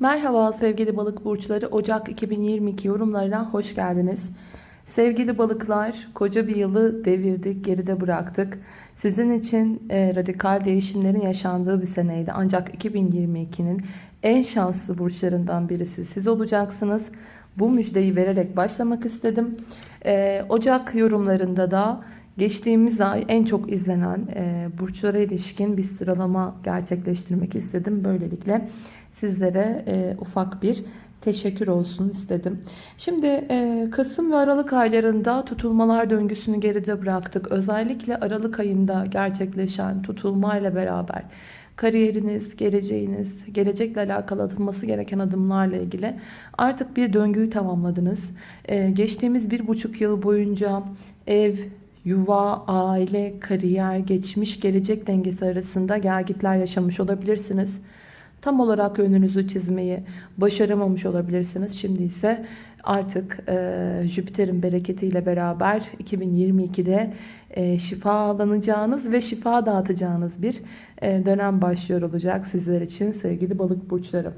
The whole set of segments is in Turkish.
Merhaba sevgili balık burçları Ocak 2022 yorumlarına hoş geldiniz. Sevgili balıklar koca bir yılı devirdik geride bıraktık. Sizin için e, radikal değişimlerin yaşandığı bir seneydi. Ancak 2022'nin en şanslı burçlarından birisi siz olacaksınız. Bu müjdeyi vererek başlamak istedim. E, Ocak yorumlarında da geçtiğimiz ay en çok izlenen e, burçlara ilişkin bir sıralama gerçekleştirmek istedim. Böylelikle sizlere e, ufak bir teşekkür olsun istedim. Şimdi e, Kasım ve Aralık aylarında tutulmalar döngüsünü geride bıraktık. Özellikle Aralık ayında gerçekleşen tutulmayla beraber kariyeriniz, geleceğiniz, gelecekle alakalı atılması gereken adımlarla ilgili artık bir döngüyü tamamladınız. E, geçtiğimiz bir buçuk yıl boyunca ev, yuva, aile, kariyer, geçmiş, gelecek dengesi arasında gelgitler yaşamış olabilirsiniz tam olarak önünüzü çizmeyi başaramamış olabilirsiniz. Şimdi ise artık e, Jüpiter'in bereketiyle beraber 2022'de e, şifalanacağınız ve şifa dağıtacağınız bir e, dönem başlıyor olacak sizler için sevgili balık burçları.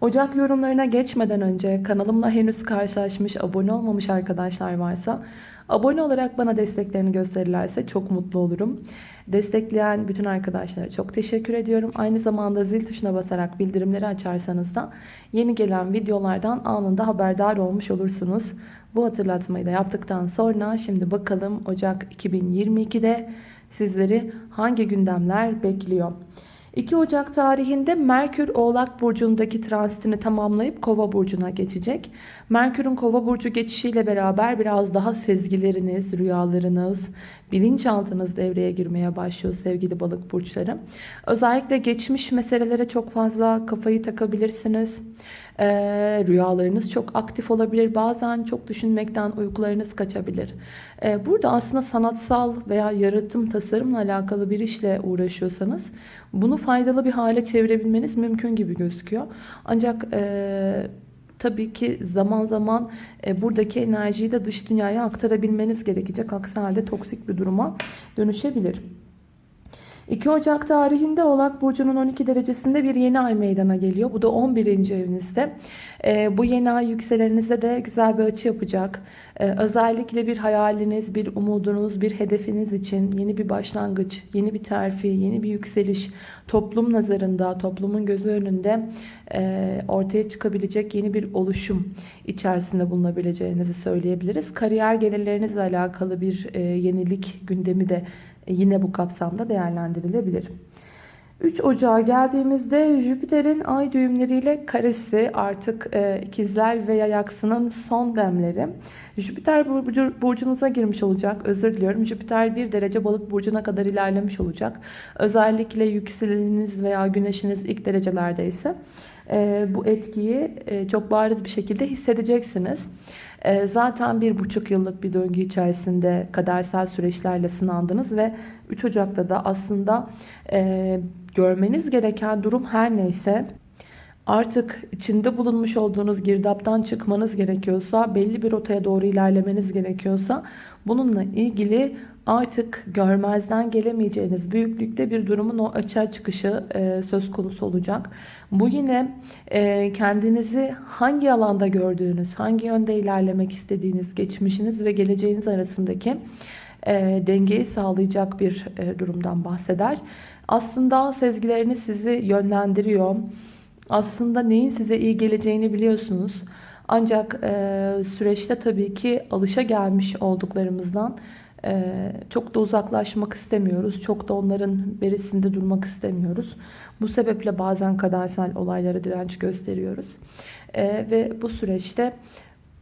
Ocak yorumlarına geçmeden önce kanalımla henüz karşılaşmış, abone olmamış arkadaşlar varsa abone olarak bana desteklerini gösterirlerse çok mutlu olurum. Destekleyen bütün arkadaşlara çok teşekkür ediyorum. Aynı zamanda zil tuşuna basarak bildirimleri açarsanız da yeni gelen videolardan anında haberdar olmuş olursunuz. Bu hatırlatmayı da yaptıktan sonra şimdi bakalım Ocak 2022'de sizleri hangi gündemler bekliyor? 2 Ocak tarihinde Merkür Oğlak Burcu'ndaki transitini tamamlayıp Kova Burcu'na geçecek. Merkür'ün Kova Burcu geçişiyle beraber biraz daha sezgileriniz, rüyalarınız, bilinçaltınız devreye girmeye başlıyor sevgili balık burçları. Özellikle geçmiş meselelere çok fazla kafayı takabilirsiniz. Ee, rüyalarınız çok aktif olabilir. Bazen çok düşünmekten uykularınız kaçabilir. Ee, burada aslında sanatsal veya yaratım, tasarımla alakalı bir işle uğraşıyorsanız bunu faydalı bir hale çevirebilmeniz mümkün gibi gözüküyor. Ancak e, tabii ki zaman zaman e, buradaki enerjiyi de dış dünyaya aktarabilmeniz gerekecek. Aksi halde toksik bir duruma dönüşebilir. 2 Ocak tarihinde Oğlak Burcu'nun 12 derecesinde bir yeni ay meydana geliyor. Bu da 11. evinizde. E, bu yeni ay yükseleninize de güzel bir açı yapacak. E, özellikle bir hayaliniz, bir umudunuz, bir hedefiniz için yeni bir başlangıç, yeni bir terfi, yeni bir yükseliş toplum nazarında, toplumun gözü önünde e, ortaya çıkabilecek yeni bir oluşum içerisinde bulunabileceğinizi söyleyebiliriz. Kariyer gelirlerinizle alakalı bir e, yenilik gündemi de yine bu kapsamda değerlendirilebilir. 3 Ocağa geldiğimizde Jüpiter'in ay düğümleriyle karesi artık e, ikizler ve yayaksının son demleri. Jüpiter burcu, burcunuza girmiş olacak. Özür diliyorum. Jüpiter bir derece balık burcuna kadar ilerlemiş olacak. Özellikle yükseleniniz veya güneşiniz ilk derecelerdeyse e, bu etkiyi e, çok bariz bir şekilde hissedeceksiniz. E, zaten bir buçuk yıllık bir döngü içerisinde kadersel süreçlerle sınandınız ve 3 Ocak'ta da aslında e, görmeniz gereken durum her neyse artık içinde bulunmuş olduğunuz girdaptan çıkmanız gerekiyorsa, belli bir rotaya doğru ilerlemeniz gerekiyorsa bununla ilgili artık görmezden gelemeyeceğiniz büyüklükte bir durumun o açığa çıkışı e, söz konusu olacak. Bu yine e, kendinizi hangi alanda gördüğünüz, hangi yönde ilerlemek istediğiniz, geçmişiniz ve geleceğiniz arasındaki e, dengeyi sağlayacak bir e, durumdan bahseder. Aslında sezgileriniz sizi yönlendiriyor. Aslında neyin size iyi geleceğini biliyorsunuz. Ancak e, süreçte tabii ki alışa gelmiş olduklarımızdan çok da uzaklaşmak istemiyoruz. Çok da onların berisinde durmak istemiyoruz. Bu sebeple bazen kadersel olaylara direnç gösteriyoruz. Ee, ve bu süreçte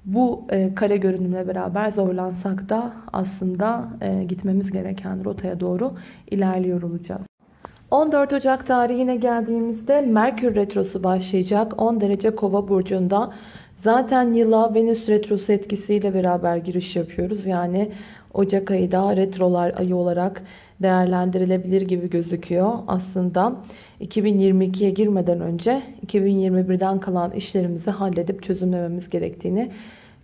bu e, kare görünümle beraber zorlansak da aslında e, gitmemiz gereken rotaya doğru ilerliyor olacağız. 14 Ocak tarihine geldiğimizde Merkür Retrosu başlayacak. 10 derece kova burcunda. Zaten yıla Venüs Retrosu etkisiyle beraber giriş yapıyoruz. Yani Ocak ayı da retrolar ayı olarak değerlendirilebilir gibi gözüküyor. Aslında 2022'ye girmeden önce 2021'den kalan işlerimizi halledip çözümlememiz gerektiğini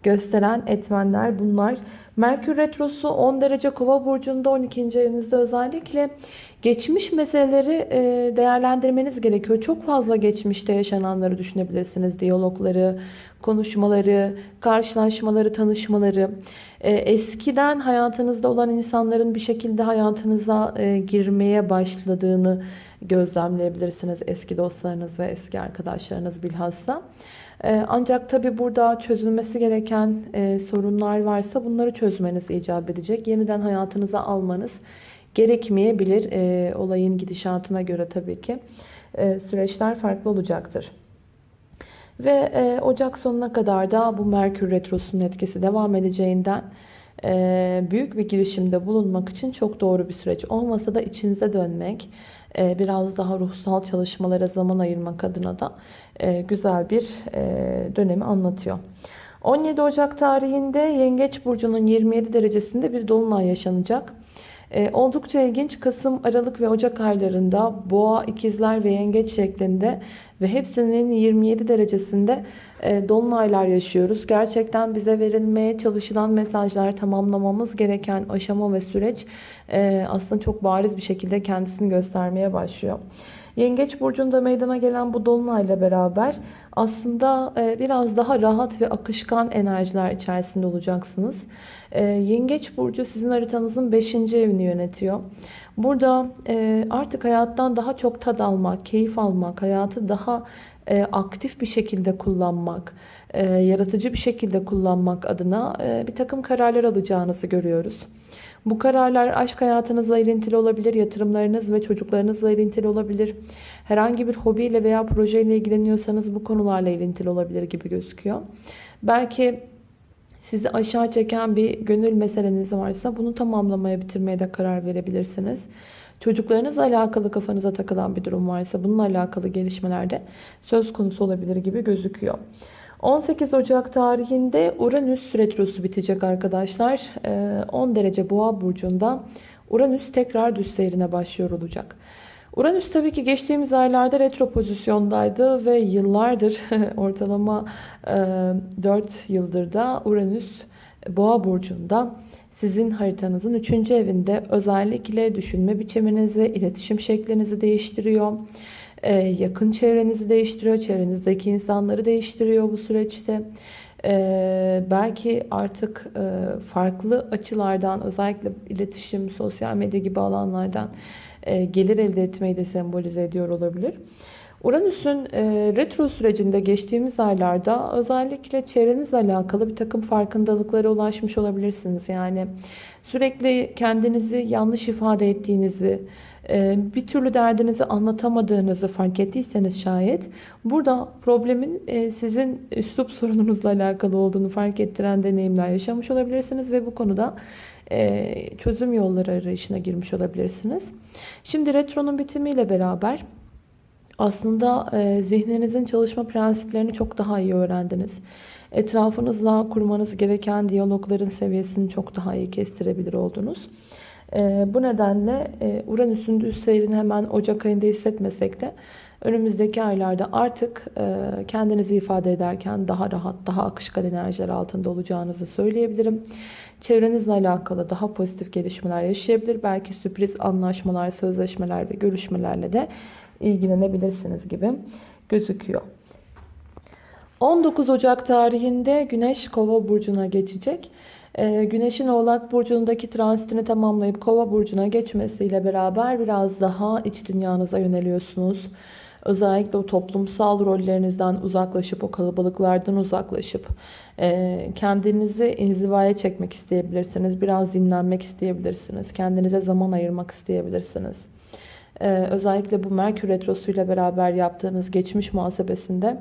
gösteren etmenler bunlar. Merkür Retrosu 10 derece kova burcunda 12. evinizde özellikle geçmiş meseleleri e, değerlendirmeniz gerekiyor. Çok fazla geçmişte yaşananları düşünebilirsiniz. Diyalogları, konuşmaları, karşılaşmaları, tanışmaları. E, eskiden hayatınızda olan insanların bir şekilde hayatınıza e, girmeye başladığını gözlemleyebilirsiniz. Eski dostlarınız ve eski arkadaşlarınız bilhassa. Ancak tabi burada çözülmesi gereken sorunlar varsa bunları çözmeniz icap edecek. Yeniden hayatınıza almanız gerekmeyebilir. E, olayın gidişatına göre tabii ki e, süreçler farklı olacaktır. Ve Ocak sonuna kadar da bu Merkür Retrosu'nun etkisi devam edeceğinden büyük bir girişimde bulunmak için çok doğru bir süreç olmasa da içinize dönmek, biraz daha ruhsal çalışmalara zaman ayırmak adına da e, güzel bir e, dönemi anlatıyor. 17 Ocak tarihinde Yengeç Burcu'nun 27 derecesinde bir dolunay yaşanacak. E, oldukça ilginç. Kasım, Aralık ve Ocak aylarında Boğa, İkizler ve Yengeç şeklinde ve hepsinin 27 derecesinde e, dolunaylar yaşıyoruz. Gerçekten bize verilmeye çalışılan mesajlar, tamamlamamız gereken aşama ve süreç e, aslında çok bariz bir şekilde kendisini göstermeye başlıyor. Yengeç burcunda meydana gelen bu dolunayla beraber aslında e, biraz daha rahat ve akışkan enerjiler içerisinde olacaksınız. Yengeç burcu sizin haritanızın 5. evini yönetiyor. Burada e, artık hayattan daha çok tad almak, keyif almak, hayatı daha aktif bir şekilde kullanmak, yaratıcı bir şekilde kullanmak adına bir takım kararlar alacağınızı görüyoruz. Bu kararlar aşk hayatınızla ilintili olabilir, yatırımlarınız ve çocuklarınızla ilintili olabilir. Herhangi bir hobiyle veya projeyle ilgileniyorsanız bu konularla ilintili olabilir gibi gözüküyor. Belki sizi aşağı çeken bir gönül meseleniz varsa bunu tamamlamaya, bitirmeye de karar verebilirsiniz. Çocuklarınızla alakalı kafanıza takılan bir durum varsa bununla alakalı gelişmelerde söz konusu olabilir gibi gözüküyor. 18 Ocak tarihinde Uranüs retrosu bitecek arkadaşlar. 10 ee, derece boğa burcunda Uranüs tekrar düz seyrine başlıyor olacak. Uranüs tabii ki geçtiğimiz aylarda retro pozisyondaydı ve yıllardır ortalama 4 e, yıldır da Uranüs boğa burcunda sizin haritanızın 3. evinde özellikle düşünme biçiminizi, iletişim şeklinizi değiştiriyor. Ee, yakın çevrenizi değiştiriyor. Çevrenizdeki insanları değiştiriyor bu süreçte. Ee, belki artık e, farklı açılardan özellikle iletişim, sosyal medya gibi alanlardan e, gelir elde etmeyi de sembolize ediyor olabilir. Uranüs'ün e, retro sürecinde geçtiğimiz aylarda özellikle çevrenizle alakalı bir takım farkındalıklara ulaşmış olabilirsiniz. Yani sürekli kendinizi yanlış ifade ettiğinizi, ee, bir türlü derdinizi anlatamadığınızı fark ettiyseniz şayet burada problemin e, sizin üslup sorununuzla alakalı olduğunu fark ettiren deneyimler yaşamış olabilirsiniz ve bu konuda e, çözüm yolları arayışına girmiş olabilirsiniz. Şimdi retronun bitimiyle beraber aslında e, zihninizin çalışma prensiplerini çok daha iyi öğrendiniz. Etrafınızla kurmanız gereken diyalogların seviyesini çok daha iyi kestirebilir oldunuz. E, bu nedenle e, Uranüs'ün düz seyrini hemen Ocak ayında hissetmesek de önümüzdeki aylarda artık e, kendinizi ifade ederken daha rahat, daha akışkan enerjiler altında olacağınızı söyleyebilirim. Çevrenizle alakalı daha pozitif gelişmeler yaşayabilir. Belki sürpriz anlaşmalar, sözleşmeler ve görüşmelerle de ilgilenebilirsiniz gibi gözüküyor. 19 Ocak tarihinde Güneş Kova burcuna geçecek. Ee, Güneşin Oğlak Burcu'ndaki transitini tamamlayıp Kova Burcu'na geçmesiyle beraber biraz daha iç dünyanıza yöneliyorsunuz. Özellikle o toplumsal rollerinizden uzaklaşıp, o kalabalıklardan uzaklaşıp e, kendinizi inzivaya çekmek isteyebilirsiniz. Biraz dinlenmek isteyebilirsiniz. Kendinize zaman ayırmak isteyebilirsiniz. Ee, özellikle bu Merkür Retrosu ile beraber yaptığınız geçmiş muhasebesinde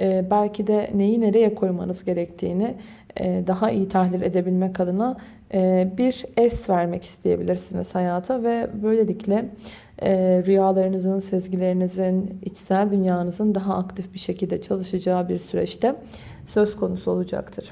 e, belki de neyi nereye koymanız gerektiğini e, daha iyi tahlil edebilmek adına e, bir es vermek isteyebilirsiniz hayata ve böylelikle e, rüyalarınızın, sezgilerinizin, içsel dünyanızın daha aktif bir şekilde çalışacağı bir süreçte söz konusu olacaktır.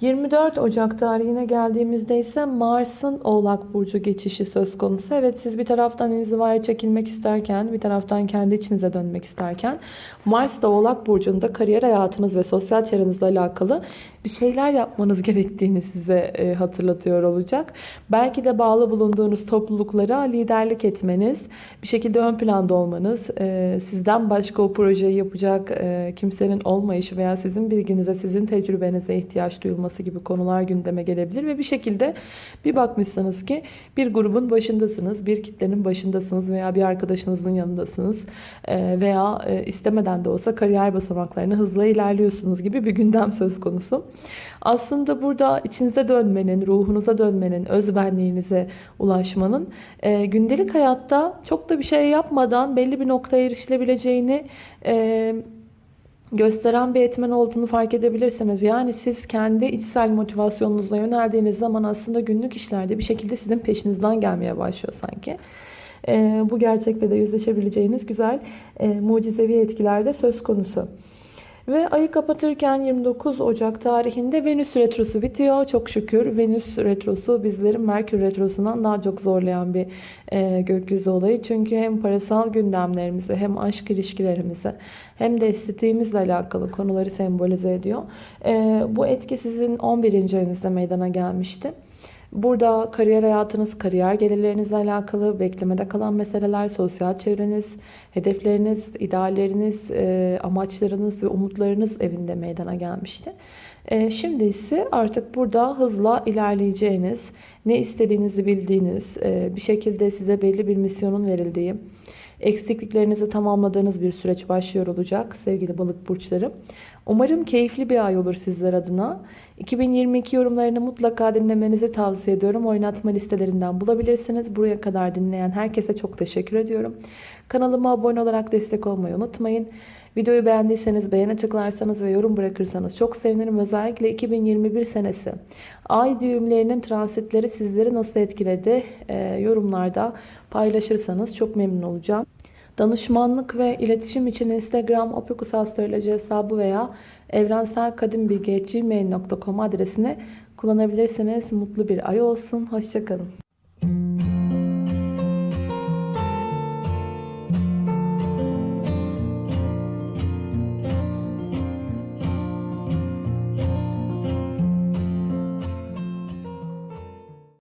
24 Ocak tarihine geldiğimizde ise Mars'ın Oğlak Burcu geçişi söz konusu. Evet siz bir taraftan inzivaya çekilmek isterken, bir taraftan kendi içinize dönmek isterken Mars da Oğlak Burcu'nda kariyer hayatınız ve sosyal çevrenizle alakalı bir şeyler yapmanız gerektiğini size e, hatırlatıyor olacak. Belki de bağlı bulunduğunuz topluluklara liderlik etmeniz, bir şekilde ön planda olmanız, e, sizden başka o projeyi yapacak e, kimsenin olmayışı veya sizin bilginize, sizin tecrübenize ihtiyaç duyulması gibi konular gündeme gelebilir ve bir şekilde bir bakmışsınız ki bir grubun başındasınız, bir kitlenin başındasınız veya bir arkadaşınızın yanındasınız e, veya e, istemeden de olsa kariyer basamaklarını hızla ilerliyorsunuz gibi bir gündem söz konusu. Aslında burada içinize dönmenin, ruhunuza dönmenin, özbenliğinize ulaşmanın e, gündelik hayatta çok da bir şey yapmadan belli bir noktaya erişilebileceğini e, gösteren bir etmen olduğunu fark edebilirsiniz. Yani siz kendi içsel motivasyonunuzla yöneldiğiniz zaman aslında günlük işlerde bir şekilde sizin peşinizden gelmeye başlıyor sanki. E, bu gerçekle de yüzleşebileceğiniz güzel e, mucizevi etkiler de söz konusu. Ve ayı kapatırken 29 Ocak tarihinde Venüs Retrosu bitiyor. Çok şükür Venüs Retrosu bizlerin Merkür Retrosu'ndan daha çok zorlayan bir e, gökyüzü olayı. Çünkü hem parasal gündemlerimizi hem aşk ilişkilerimizi hem de estetiğimizle alakalı konuları sembolize ediyor. E, bu etki sizin 11. ayınızda meydana gelmişti. Burada kariyer hayatınız, kariyer gelirlerinizle alakalı beklemede kalan meseleler, sosyal çevreniz, hedefleriniz, idealleriniz, e, amaçlarınız ve umutlarınız evinde meydana gelmişti. E, şimdi ise artık burada hızla ilerleyeceğiniz, ne istediğinizi bildiğiniz, e, bir şekilde size belli bir misyonun verildiği, eksikliklerinizi tamamladığınız bir süreç başlıyor olacak sevgili balık burçları. Umarım keyifli bir ay olur sizler adına. 2022 yorumlarını mutlaka dinlemenizi tavsiye ediyorum. Oynatma listelerinden bulabilirsiniz. Buraya kadar dinleyen herkese çok teşekkür ediyorum. Kanalıma abone olarak destek olmayı unutmayın. Videoyu beğendiyseniz beğene tıklarsanız ve yorum bırakırsanız çok sevinirim. Özellikle 2021 senesi ay düğümlerinin transitleri sizleri nasıl etkiledi e, yorumlarda paylaşırsanız çok memnun olacağım. Danışmanlık ve iletişim için Instagram opikusastroloji hesabı veya evrenselkadimbilgi.gmail.com adresini kullanabilirsiniz. Mutlu bir ay olsun. Hoşçakalın.